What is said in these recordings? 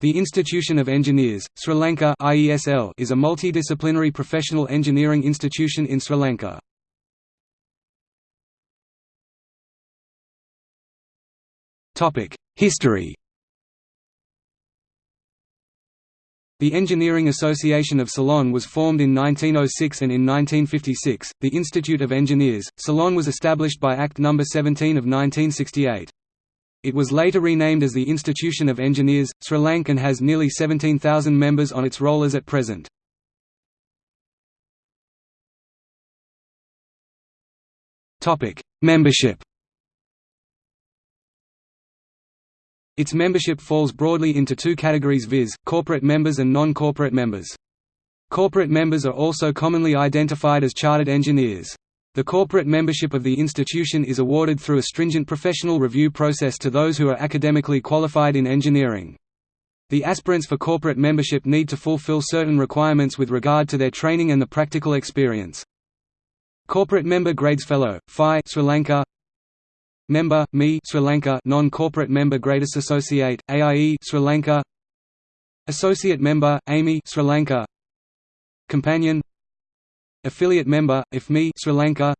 The Institution of Engineers, Sri Lanka IESL is a multidisciplinary professional engineering institution in Sri Lanka. History The Engineering Association of Ceylon was formed in 1906 and in 1956, the Institute of Engineers, Ceylon was established by Act No. 17 of 1968. It was later renamed as the Institution of Engineers, Sri Lanka and has nearly 17,000 members on its rollers at present. Membership Its membership falls broadly into two categories viz., corporate members and non-corporate members. Corporate members are also commonly identified as chartered engineers. The corporate membership of the institution is awarded through a stringent professional review process to those who are academically qualified in engineering. The aspirants for corporate membership need to fulfill certain requirements with regard to their training and the practical experience. Corporate member grades Fellow, FIE Sri Lanka Member, ME Sri Lanka Non-corporate member grades Associate, AIE Sri Lanka Associate member, AMI Sri Lanka Companion Affiliate member, IFME Sri Lanka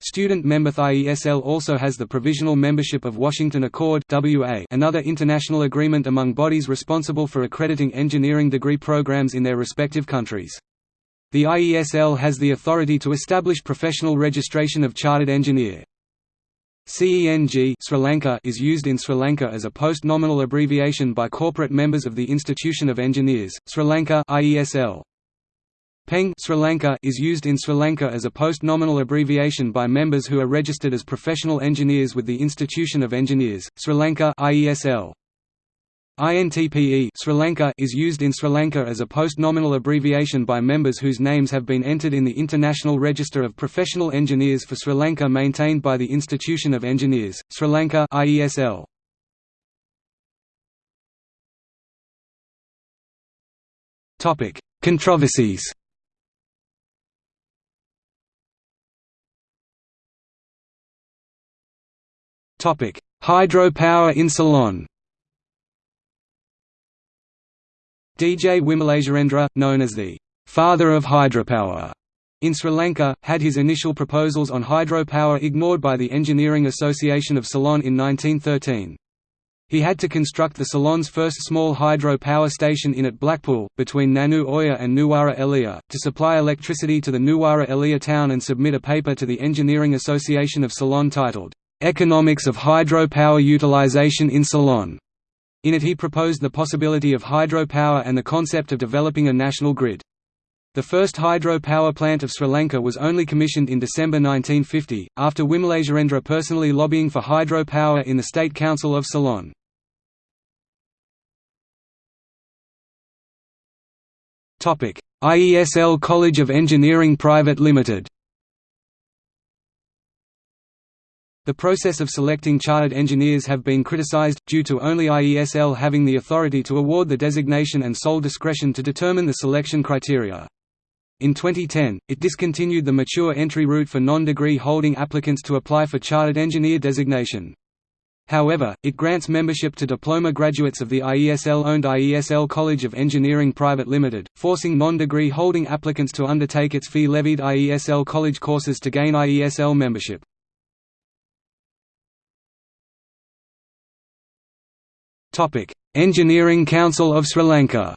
Student member IESL also has the provisional membership of Washington Accord WA another international agreement among bodies responsible for accrediting engineering degree programs in their respective countries. The IESL has the authority to establish professional registration of chartered engineer. CENG Sri Lanka is used in Sri Lanka as a post-nominal abbreviation by corporate members of the Institution of Engineers, Sri Lanka IESL. Peng Sri Lanka is used in Sri Lanka as a post-nominal abbreviation by members who are registered as professional engineers with the Institution of Engineers, Sri Lanka IESL. INTPE Sri Lanka is used in Sri Lanka as a post-nominal abbreviation by members whose names have been entered in the International Register of Professional Engineers for Sri Lanka maintained by the Institution of Engineers, Sri Lanka IESL. Controversies Hydropower in Ceylon DJ Wimalasurendra, known as the «father of hydropower» in Sri Lanka, had his initial proposals on hydropower ignored by the Engineering Association of Ceylon in 1913. He had to construct the Ceylon's first small hydro power station in at Blackpool, between Nanu Oya and Nuwara Eliya, to supply electricity to the Nuwara Eliya town and submit a paper to the Engineering Association of Ceylon titled, Economics of Hydropower Utilization in Ceylon. In it he proposed the possibility of hydropower and the concept of developing a national grid. The first hydro power plant of Sri Lanka was only commissioned in December 1950, after Wimalasurendra personally lobbying for hydro power in the State Council of Ceylon. IESL College of Engineering Private Limited The process of selecting chartered engineers have been criticized, due to only IESL having the authority to award the designation and sole discretion to determine the selection criteria. In 2010, it discontinued the mature entry route for non-degree holding applicants to apply for chartered engineer designation. However, it grants membership to diploma graduates of the IESL-owned IESL College of Engineering Private Limited, forcing non-degree holding applicants to undertake its fee-levied IESL college courses to gain IESL membership. Topic: Engineering Council of Sri Lanka.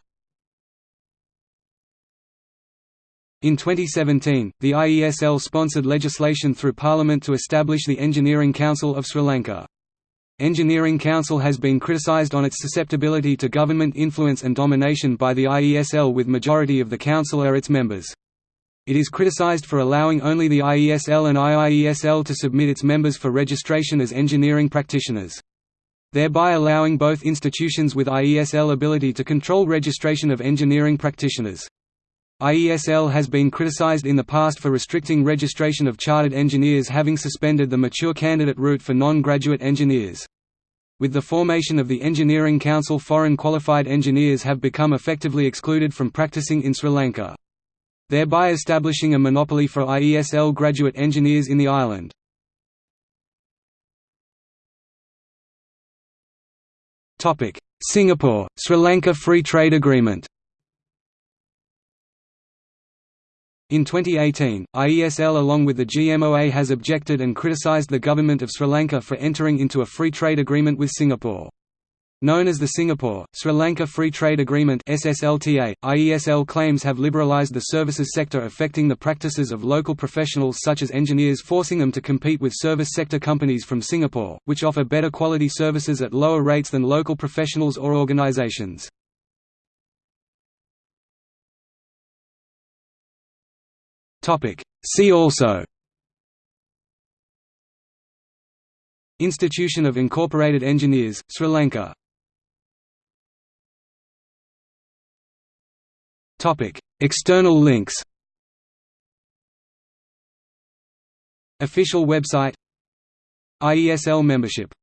In 2017, the IESL sponsored legislation through Parliament to establish the Engineering Council of Sri Lanka. Engineering Council has been criticised on its susceptibility to government influence and domination by the IESL with majority of the council are its members. It is criticised for allowing only the IESL and IIESL to submit its members for registration as engineering practitioners thereby allowing both institutions with IESL ability to control registration of engineering practitioners. IESL has been criticized in the past for restricting registration of chartered engineers having suspended the mature candidate route for non-graduate engineers. With the formation of the Engineering Council foreign qualified engineers have become effectively excluded from practicing in Sri Lanka. Thereby establishing a monopoly for IESL graduate engineers in the island. Singapore, Sri Lanka Free Trade Agreement In 2018, IESL along with the GMOA has objected and criticised the government of Sri Lanka for entering into a free trade agreement with Singapore. Known as the Singapore, Sri Lanka Free Trade Agreement SSLTA, IESL claims have liberalised the services sector affecting the practices of local professionals such as engineers forcing them to compete with service sector companies from Singapore, which offer better quality services at lower rates than local professionals or organisations. See also Institution of Incorporated Engineers, Sri Lanka External links Official website IESL membership